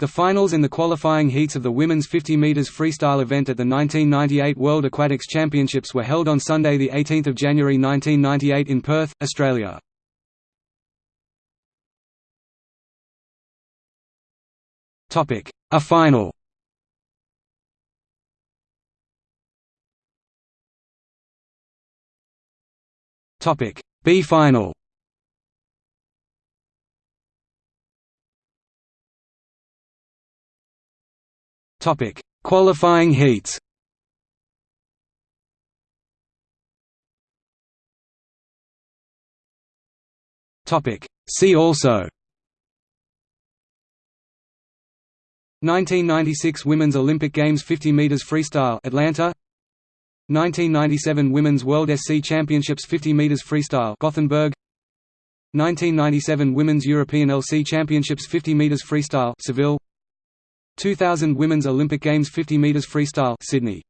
The finals and the qualifying heats of the women's 50 meters freestyle event at the 1998 World Aquatics Championships were held on Sunday, 18 January 1998 in Perth, Australia. Topic: A final Topic: B final Topic: Qualifying heats. Topic: See also. 1996 Women's Olympic Games 50 meters freestyle Atlanta. 1997 Women's World SC Championships 50 meters freestyle Gothenburg. 1997 Women's European LC Championships 50 meters freestyle Seville 2000 Women's Olympic Games 50 meters freestyle Sydney